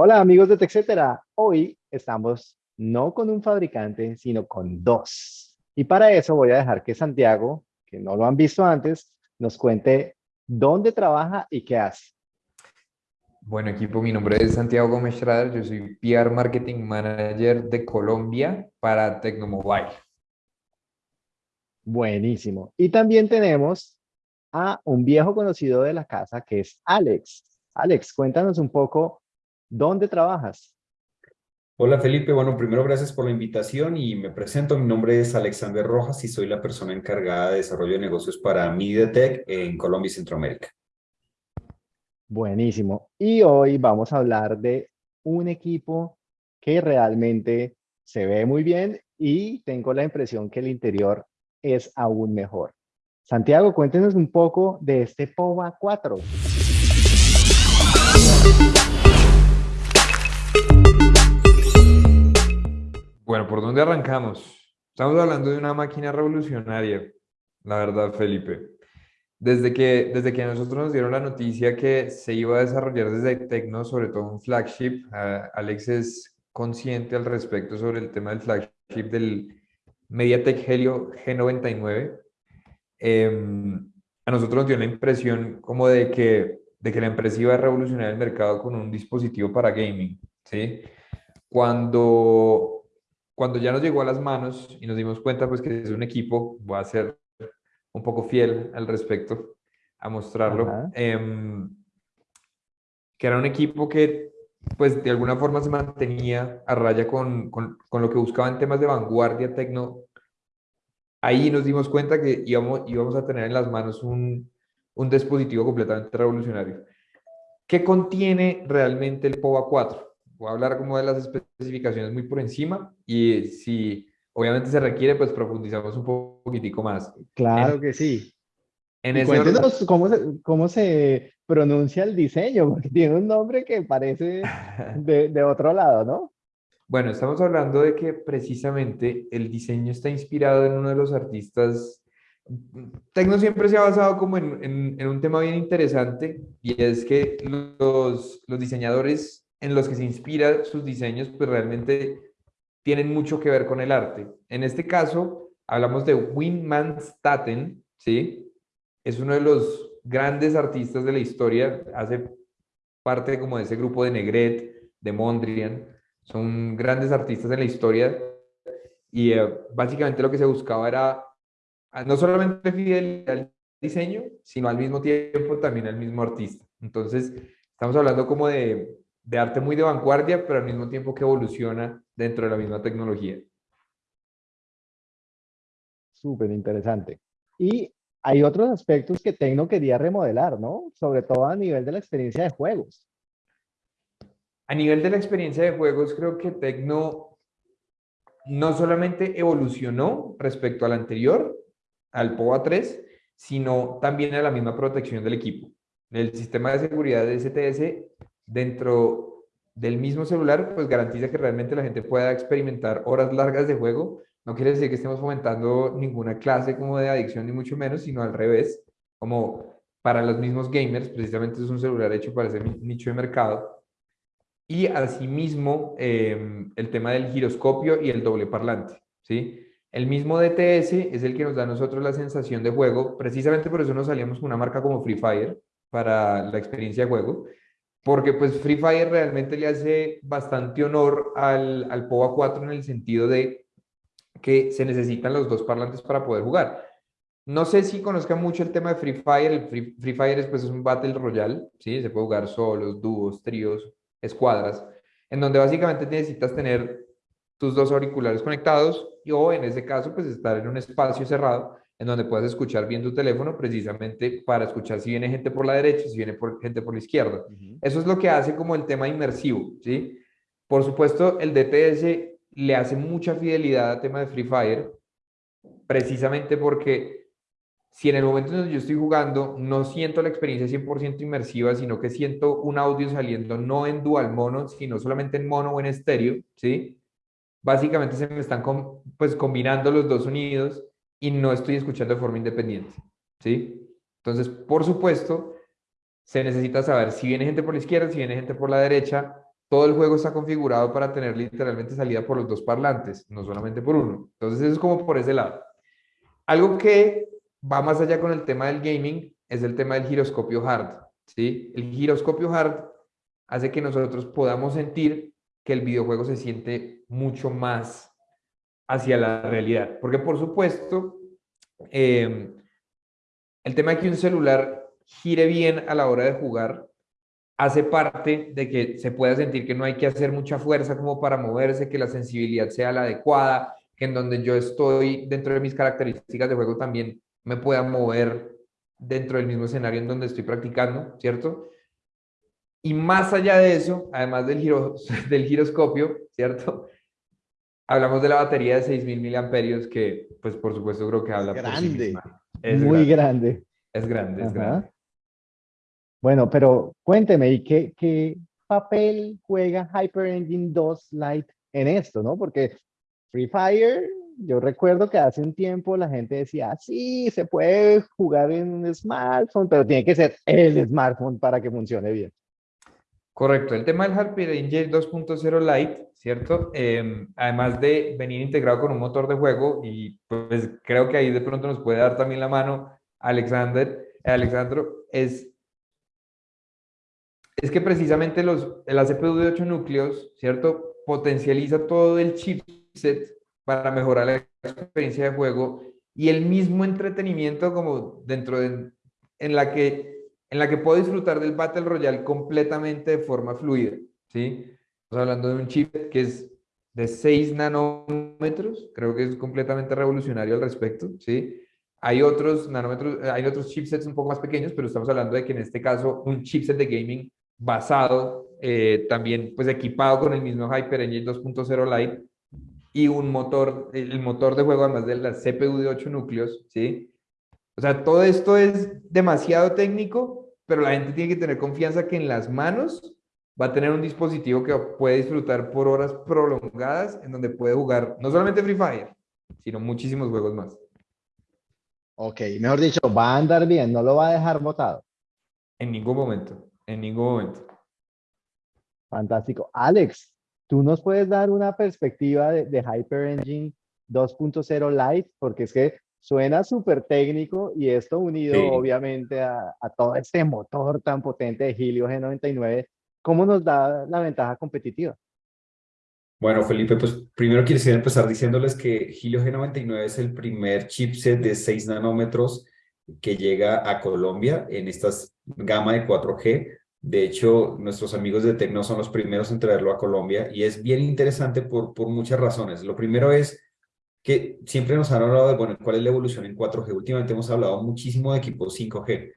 Hola amigos de TechCetera, hoy estamos no con un fabricante, sino con dos. Y para eso voy a dejar que Santiago, que no lo han visto antes, nos cuente dónde trabaja y qué hace. Bueno equipo, mi nombre es Santiago Gómez Schrader, yo soy PR Marketing Manager de Colombia para Tecnomobile. Buenísimo. Y también tenemos a un viejo conocido de la casa que es Alex. Alex, cuéntanos un poco ¿Dónde trabajas? Hola Felipe, bueno, primero gracias por la invitación y me presento. Mi nombre es Alexander Rojas y soy la persona encargada de desarrollo de negocios para MediaTek en Colombia y Centroamérica. Buenísimo. Y hoy vamos a hablar de un equipo que realmente se ve muy bien y tengo la impresión que el interior es aún mejor. Santiago, cuéntenos un poco de este POVA 4. Bueno, ¿por dónde arrancamos? Estamos hablando de una máquina revolucionaria, la verdad, Felipe. Desde que, desde que nosotros nos dieron la noticia que se iba a desarrollar desde Tecno, sobre todo un flagship, Alex es consciente al respecto sobre el tema del flagship del MediaTek Helio G99. Em, a nosotros nos dio la impresión como de que, de que la empresa iba a revolucionar el mercado con un dispositivo para gaming, ¿sí? Cuando cuando ya nos llegó a las manos y nos dimos cuenta pues que es un equipo, voy a ser un poco fiel al respecto, a mostrarlo, em, que era un equipo que pues de alguna forma se mantenía a raya con, con, con, lo que buscaba en temas de vanguardia tecno. Ahí nos dimos cuenta que íbamos, íbamos a tener en las manos un, un dispositivo completamente revolucionario. ¿Qué contiene realmente el POVA 4? Voy a hablar como de las especificaciones muy por encima y si obviamente se requiere, pues profundizamos un poquitico más. Claro que sí. En ese cuéntenos cómo se, cómo se pronuncia el diseño, porque tiene un nombre que parece de, de otro lado, ¿no? Bueno, estamos hablando de que precisamente el diseño está inspirado en uno de los artistas Tecno siempre se ha basado como en, en, en, un tema bien interesante y es que los, los diseñadores en los que se inspira sus diseños, pues realmente tienen mucho que ver con el arte. En este caso, hablamos de Winman Staten, ¿sí? Es uno de los grandes artistas de la historia, hace parte como de ese grupo de Negret, de Mondrian, son grandes artistas de la historia y eh, básicamente lo que se buscaba era ah, no solamente fidelidad al diseño, sino al mismo tiempo también al mismo artista. Entonces, estamos hablando como de de arte muy de vanguardia, pero al mismo tiempo que evoluciona dentro de la misma tecnología. Súper interesante. Y hay otros aspectos que Tecno quería remodelar, ¿no? Sobre todo a nivel de la experiencia de juegos. A nivel de la experiencia de juegos, creo que Tecno no solamente evolucionó respecto al anterior, al POA 3, sino también a la misma protección del equipo. El sistema de seguridad de STS dentro del mismo celular, pues garantiza que realmente la gente pueda experimentar horas largas de juego. No quiere decir que estemos fomentando ninguna clase como de adicción, ni mucho menos, sino al revés, como para los mismos gamers, precisamente es un celular hecho para ese nicho de mercado. Y asimismo, em, el tema del giroscopio y el doble parlante, ¿sí? El mismo DTS es el que nos da a nosotros la sensación de juego, precisamente por eso nos salíamos con una marca como Free Fire para la experiencia de juego, porque pues Free Fire realmente le hace bastante honor al, al POA 4 en el sentido de que se necesitan los dos parlantes para poder jugar. No sé si conozcan mucho el tema de Free Fire. El Free, Fire es, pues, es un Battle Royale, ¿sí? Se puede jugar solos, dúos, tríos, escuadras, en donde básicamente necesitas tener tus dos auriculares conectados y, o en ese caso, pues estar en un espacio cerrado en donde puedas escuchar bien tu teléfono precisamente para escuchar si viene gente por la derecha, si viene por, gente por la izquierda. Eso es lo que hace como el tema inmersivo, ¿sí? Por supuesto, el DTS le hace mucha fidelidad al tema de Free Fire, precisamente porque si en el momento en que yo estoy jugando no siento la experiencia 100% inmersiva, sino que siento un audio saliendo no en dual mono, sino solamente en mono o en estéreo, ¿sí? Básicamente se me están pues combinando los dos sonidos y no estoy escuchando de forma independiente, ¿sí? Entonces, por supuesto, se necesita saber si viene gente por la izquierda, si viene gente por la derecha, todo el juego está configurado para tener literalmente salida por los dos parlantes, no solamente por uno. Entonces eso es como por ese lado. Algo que va más allá con el tema del gaming es el tema del giroscopio hard. ¿sí? El giroscopio hard hace que nosotros podamos sentir que el videojuego se siente mucho más hacia la realidad. Porque por supuesto, em, el tema de que un celular gire bien a la hora de jugar hace parte de que se pueda sentir que no hay que hacer mucha fuerza como para moverse, que la sensibilidad sea la adecuada, que en donde yo estoy dentro de mis características de juego también me pueda mover dentro del mismo escenario en donde estoy practicando, ¿cierto? Y más allá de eso, además del, giro, del giroscopio, ¿cierto? Hablamos de la batería de 6.000 miliamperios que, pues, por supuesto, creo que habla es grande. Es Muy grande. Es grande, es grande. Bueno, pero cuénteme, ¿y qué, qué papel juega Hyper Engine 2 Lite en esto, no? Porque Free Fire, yo recuerdo que hace un tiempo la gente decía, sí, se puede jugar en un smartphone, pero tiene que ser el smartphone para que funcione bien. Correcto, el tema del Hyper Engine 2.0 Lite, ¿cierto? Em, además de venir integrado con un motor de juego, y pues creo que ahí de pronto nos puede dar también la mano Alexander, Alexandro, es es que precisamente los, la CPU de 8 núcleos, ¿cierto? Potencializa todo el chipset para mejorar la experiencia de juego y el mismo entretenimiento como dentro de, en la que, en la que puedo disfrutar del Battle Royale completamente de forma fluida, ¿sí? Hablando de un chip que es de 6 nanómetros, creo que es completamente revolucionario al respecto, ¿sí? Hay otros nanómetros, hay otros chipsets un poco más pequeños, pero estamos hablando de que en este caso un chipset de gaming basado, eh, también pues equipado con el mismo Hyper Engine 2.0 Lite y un motor, el motor de juego además de la CPU de 8 núcleos, ¿sí? O sea, todo esto es demasiado técnico, pero la gente tiene que tener confianza que en las manos va a tener un dispositivo que puede disfrutar por horas prolongadas, en donde puede jugar no solamente Free Fire, sino muchísimos juegos más. Ok, mejor dicho, va a andar bien, no lo va a dejar botado. En ningún momento en ningún momento. Fantástico. Alex, ¿tú nos puedes dar una perspectiva de, Hyper Engine 2.0 Lite? Porque es que suena súper técnico y esto unido obviamente a, todo este motor tan potente de Helio G99, ¿cómo nos da la ventaja competitiva? Bueno, Felipe, pues primero quisiera empezar diciéndoles que Helio G99 es el primer chipset de 6 nanómetros que llega a Colombia en esta gama de 4G. De hecho, nuestros amigos de Tecno son los primeros en traerlo a Colombia y es bien interesante por, por muchas razones. Lo primero es que siempre nos han hablado de, bueno, cuál es la evolución en 4G. Últimamente hemos hablado muchísimo de equipos 5G,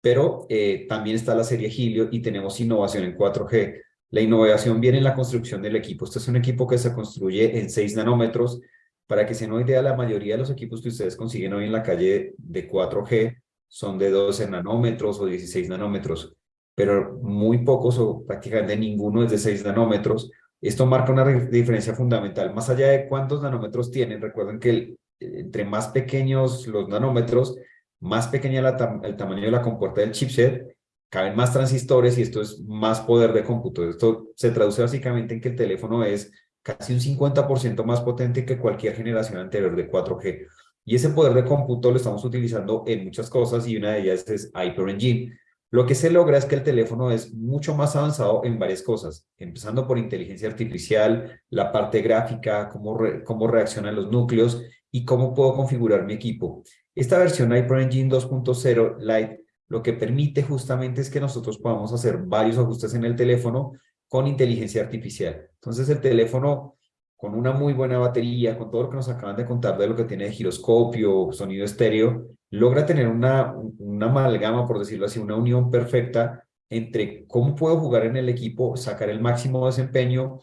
pero eh, también está la serie Helio y tenemos innovación en 4G. La innovación viene en la construcción del equipo. Este es un equipo que se construye en 6 nanómetros. Para que se den una idea, la mayoría de los equipos que ustedes consiguen hoy en la calle de 4G son de 12 nanómetros o 16 nanómetros pero muy pocos o prácticamente ninguno es de 6 nanómetros. Esto marca una diferencia fundamental. Más allá de cuántos nanómetros tienen, recuerden que entre más pequeños los nanómetros, más pequeña el tamaño de la compuerta del chipset, caben más transistores y esto es más poder de cómputo. Esto se traduce básicamente en que el teléfono es casi un 50% más potente que cualquier generación anterior de 4G. Y ese poder de cómputo lo estamos utilizando en muchas cosas y una de ellas es Hyper Engine. Lo que se logra es que el teléfono es mucho más avanzado en varias cosas, empezando por inteligencia artificial, la parte gráfica, cómo, cómo reaccionan los núcleos y cómo puedo configurar mi equipo. Esta versión Hyper Engine 2.0 Lite lo que permite justamente es que nosotros podamos hacer varios ajustes en el teléfono con inteligencia artificial. Entonces el teléfono con una muy buena batería, con todo lo que nos acaban de contar de lo que tiene de giroscopio, sonido estéreo, logra tener una, una amalgama, por decirlo así, una unión perfecta entre cómo puedo jugar en el equipo, sacar el máximo desempeño,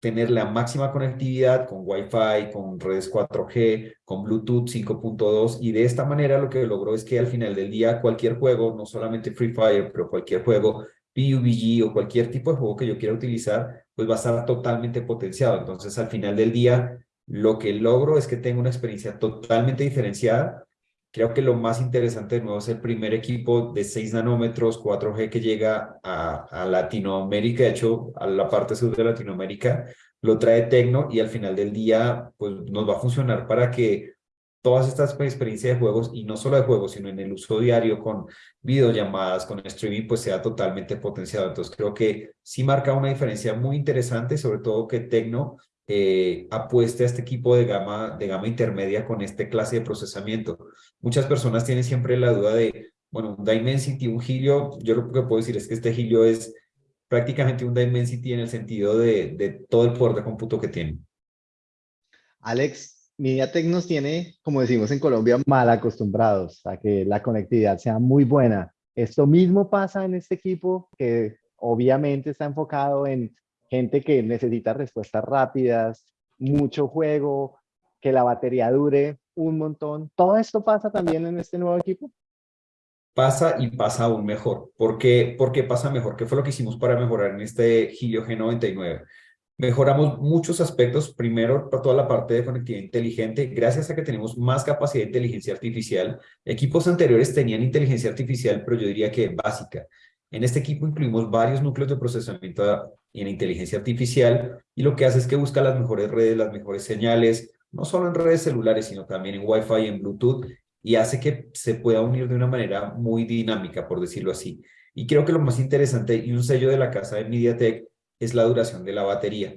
tener la máxima conectividad con Wi-Fi, con redes 4G, con Bluetooth 5.2 y de esta manera lo que logró es que al final del día cualquier juego, no solamente Free Fire, pero cualquier juego, PUBG o cualquier tipo de juego que yo quiera utilizar, pues va a estar totalmente potenciado. Entonces al final del día lo que logro es que tengo una experiencia totalmente diferenciada Creo que lo más interesante de nuevo es el primer equipo de 6 nanómetros 4G que llega a, Latinoamérica, de hecho a la parte sur de Latinoamérica, lo trae Tecno y al final del día pues nos va a funcionar para que todas estas experiencias de juegos, y no solo de juegos, sino en el uso diario con videollamadas, con streaming, pues sea totalmente potenciado. Entonces creo que sí marca una diferencia muy interesante, sobre todo que Tecno eh, apueste a este equipo de gama, de gama intermedia con este clase de procesamiento. Muchas personas tienen siempre la duda de, bueno, un Dimensity, un Helio, yo lo que puedo decir es que este Helio es prácticamente un Dimensity en el sentido de, de todo el poder de cómputo que tiene. Alex, MediaTek nos tiene, como decimos en Colombia, mal acostumbrados a que la conectividad sea muy buena. Esto mismo pasa en este equipo que obviamente está enfocado en gente que necesita respuestas rápidas, mucho juego, que la batería dure un montón. ¿Todo esto pasa también en este nuevo equipo? Pasa y pasa aún mejor. ¿Por qué, ¿Por qué pasa mejor? ¿Qué fue lo que hicimos para mejorar en este Helio G99? Mejoramos muchos aspectos, primero toda la parte de conectividad inteligente, gracias a que tenemos más capacidad de inteligencia artificial. Equipos anteriores tenían inteligencia artificial, pero yo diría que básica. En este equipo incluimos varios núcleos de procesamiento en inteligencia artificial y lo que hace es que busca las mejores redes, las mejores señales, no solo en redes celulares, sino también en Wi-Fi y en Bluetooth, y hace que se pueda unir de una manera muy dinámica, por decirlo así. Y creo que lo más interesante y un sello de la casa de MediaTek es la duración de la batería.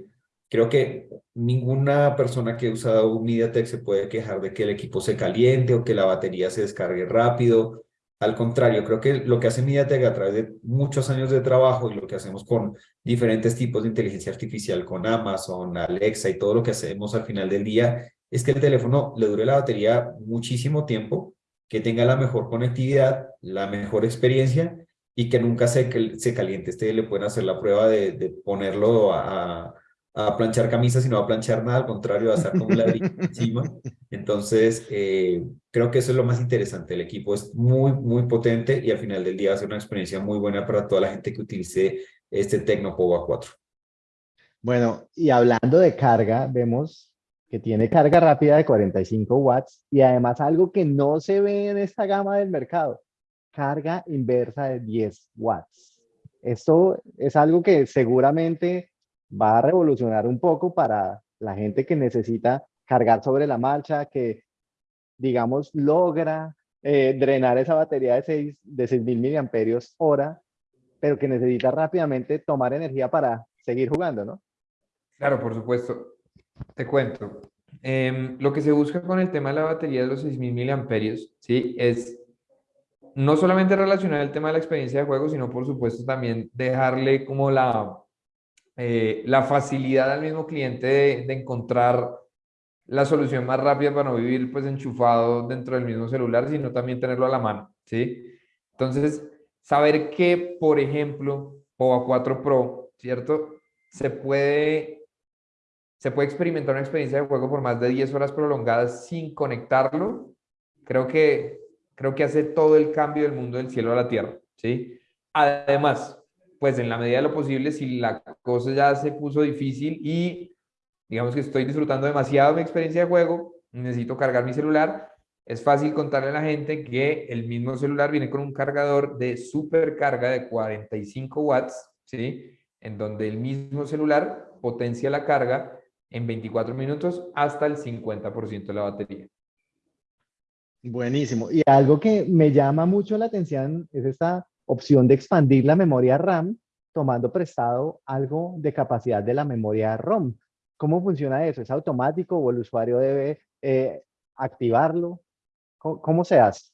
Creo que ninguna persona que ha usado MediaTek se puede quejar de que el equipo se caliente o que la batería se descargue rápido. Al contrario, creo que lo que hace MediaTek a través de muchos años de trabajo y lo que hacemos con diferentes tipos de inteligencia artificial, con Amazon, Alexa y todo lo que hacemos al final del día, es que el teléfono le dure la batería muchísimo tiempo, que tenga la mejor conectividad, la mejor experiencia y que nunca se, se caliente. Este le pueden hacer la prueba de, de ponerlo a, a, planchar camisas y no a planchar nada, al contrario, va a estar como un ladrillo encima. Entonces, eh, creo que eso es lo más interesante. El equipo es muy, muy potente y al final del día va a ser una experiencia muy buena para toda la gente que utilice este Tecno Power 4. Bueno, y hablando de carga, vemos que tiene carga rápida de 45 watts y además algo que no se ve en esta gama del mercado carga inversa de 10 watts. Esto es algo que seguramente va a revolucionar un poco para la gente que necesita cargar sobre la marcha, que digamos logra eh, drenar esa batería de 6 de 6000 miliamperios hora, pero que necesita rápidamente tomar energía para seguir jugando, ¿no? Claro, por supuesto. Te cuento. Em, lo que se busca con el tema de la batería de los 6000 miliamperios, ¿sí? Es no solamente relacionar el tema de la experiencia de juego, sino por supuesto también dejarle como la, eh, la facilidad al mismo cliente de, encontrar la solución más rápida para no vivir pues enchufado dentro del mismo celular, sino también tenerlo a la mano, ¿sí? Entonces, saber que, por ejemplo, POA 4 Pro, ¿cierto? Se puede, se puede experimentar una experiencia de juego por más de 10 horas prolongadas sin conectarlo, creo que creo que hace todo el cambio del mundo del cielo a la tierra, ¿sí? Además, pues en la medida de lo posible, si la cosa ya se puso difícil y digamos que estoy disfrutando demasiado mi experiencia de juego, necesito cargar mi celular, es fácil contarle a la gente que el mismo celular viene con un cargador de supercarga de 45 watts, ¿sí? En donde el mismo celular potencia la carga en 24 minutos hasta el 50% de la batería. Buenísimo. Y algo que me llama mucho la atención es esta opción de expandir la memoria RAM tomando prestado algo de capacidad de la memoria ROM. ¿Cómo funciona eso? ¿Es automático o el usuario debe eh, activarlo? ¿Cómo, se hace?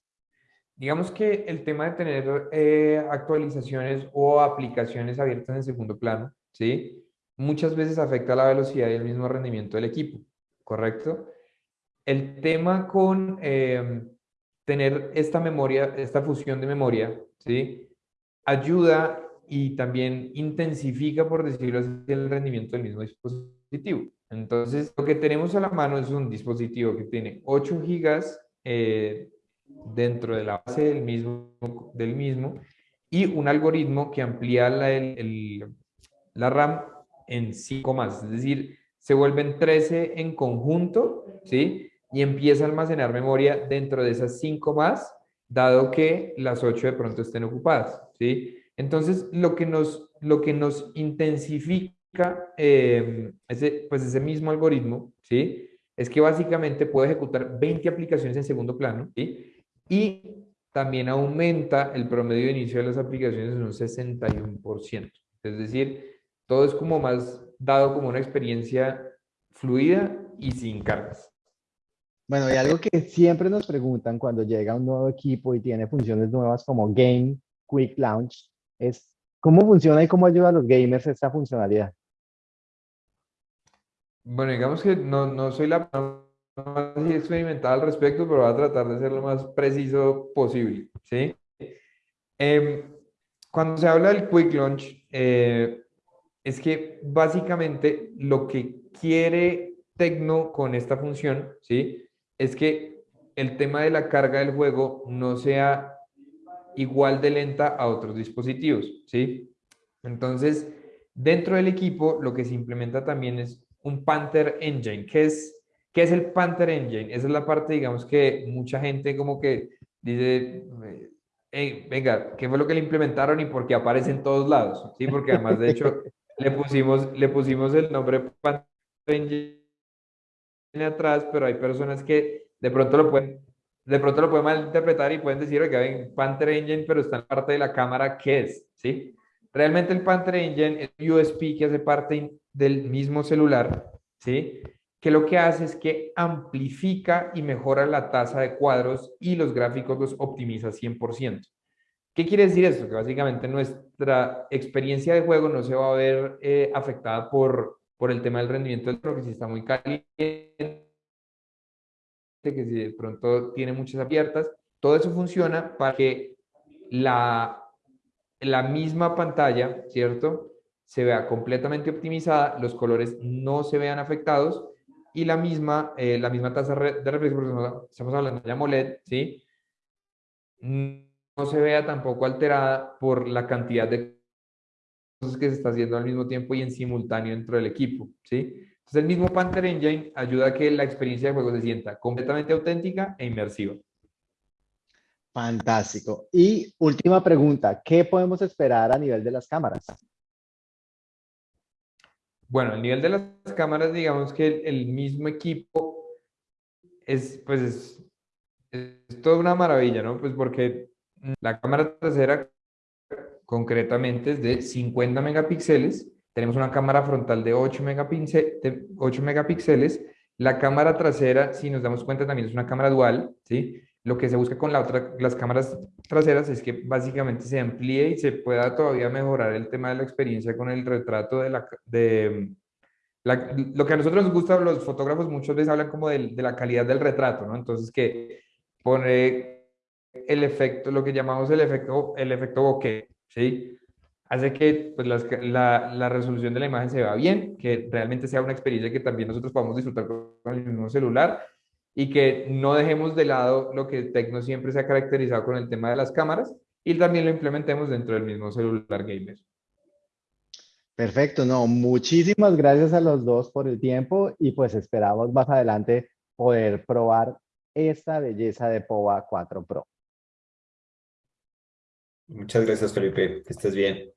Digamos que el tema de tener eh, actualizaciones o aplicaciones abiertas en segundo plano, ¿sí? Muchas veces afecta la velocidad y el mismo rendimiento del equipo, ¿correcto? El tema con em, tener esta memoria, esta fusión de memoria, ¿sí? Ayuda y también intensifica, por decirlo así, el rendimiento del mismo dispositivo. Entonces, lo que tenemos a la mano es un dispositivo que tiene 8 gigas eh, dentro de la base del mismo, del mismo y un algoritmo que amplía la, la RAM en 5 más, es decir, se vuelven 13 en conjunto, ¿sí? y empieza a almacenar memoria dentro de esas 5 más, dado que las 8 de pronto estén ocupadas, ¿sí? Entonces, lo que nos, lo que nos intensifica eh, ese, pues ese mismo algoritmo, ¿sí? Es que básicamente puede ejecutar 20 aplicaciones en segundo plano, ¿sí? Y también aumenta el promedio de inicio de las aplicaciones en un 61%. Es decir, todo es como más dado como una experiencia fluida y sin cargas. Bueno, y algo que siempre nos preguntan cuando llega un nuevo equipo y tiene funciones nuevas como Game Quick Launch es cómo funciona y cómo ayuda a los gamers esta funcionalidad. Bueno, digamos que no, no soy la más experimentada al respecto, pero voy a tratar de ser lo más preciso posible, ¿sí? Em, cuando se habla del Quick Launch, eh, es que básicamente lo que quiere Tecno con esta función, ¿sí? Es que el tema de la carga del juego no sea igual de lenta a otros dispositivos, ¿sí? Entonces, dentro del equipo, lo que se implementa también es un Panther Engine. ¿Qué es, qué es el Panther Engine? Esa es la parte, digamos, que mucha gente como que dice, venga, ¿qué fue lo que le implementaron y por qué aparece en todos lados? Sí, porque además, de hecho, le pusimos, le pusimos el nombre Panther Engine atrás, pero hay personas que de pronto lo pueden de pronto lo pueden malinterpretar y pueden decir, oiga, ven, Panther Engine, pero está en parte de la cámara, ¿qué es? ¿Sí? Realmente el Panther Engine es un USB que hace parte del mismo celular, ¿sí? Que lo que hace es que amplifica y mejora la tasa de cuadros y los gráficos los optimiza 100%. ¿Qué quiere decir esto? Que básicamente nuestra experiencia de juego no se va a ver eh, afectada por, por el tema del rendimiento del que si está muy caliente que si de pronto tiene muchas abiertas, todo eso funciona para que la, la misma pantalla, ¿cierto? Se vea completamente optimizada, los colores no se vean afectados y la misma, eh, la misma tasa de reflejo, estamos hablando de AMOLED, ¿sí? No se vea tampoco alterada por la cantidad de que se está haciendo al mismo tiempo y en simultáneo dentro del equipo, ¿sí? Entonces, el mismo Panther Engine ayuda a que la experiencia de juego se sienta completamente auténtica e inmersiva. Fantástico. Y última pregunta, ¿qué podemos esperar a nivel de las cámaras? Bueno, a nivel de las cámaras, digamos que el, mismo equipo es, pues es, es toda una maravilla, ¿no? Pues porque la cámara trasera concretamente es de 50 megapíxeles tenemos una cámara frontal de 8, de 8 megapíxeles. La cámara trasera, si nos damos cuenta, también es una cámara dual, ¿sí? Lo que se busca con la otra, las cámaras traseras es que básicamente se amplíe y se pueda todavía mejorar el tema de la experiencia con el retrato de la... De, lo que a nosotros nos gusta, los fotógrafos muchas veces hablan como de, de la calidad del retrato, ¿no? Entonces, que pone el efecto, lo que llamamos el efecto, el efecto bokeh, ¿sí? hace que pues, la, la, resolución de la imagen se vea bien, que realmente sea una experiencia que también nosotros podamos disfrutar con el mismo celular y que no dejemos de lado lo que Tecno siempre se ha caracterizado con el tema de las cámaras y también lo implementemos dentro del mismo celular gamer. Perfecto, no, muchísimas gracias a los dos por el tiempo y pues esperamos más adelante poder probar esta belleza de POVA 4 Pro. Muchas gracias, Felipe. Que estés bien.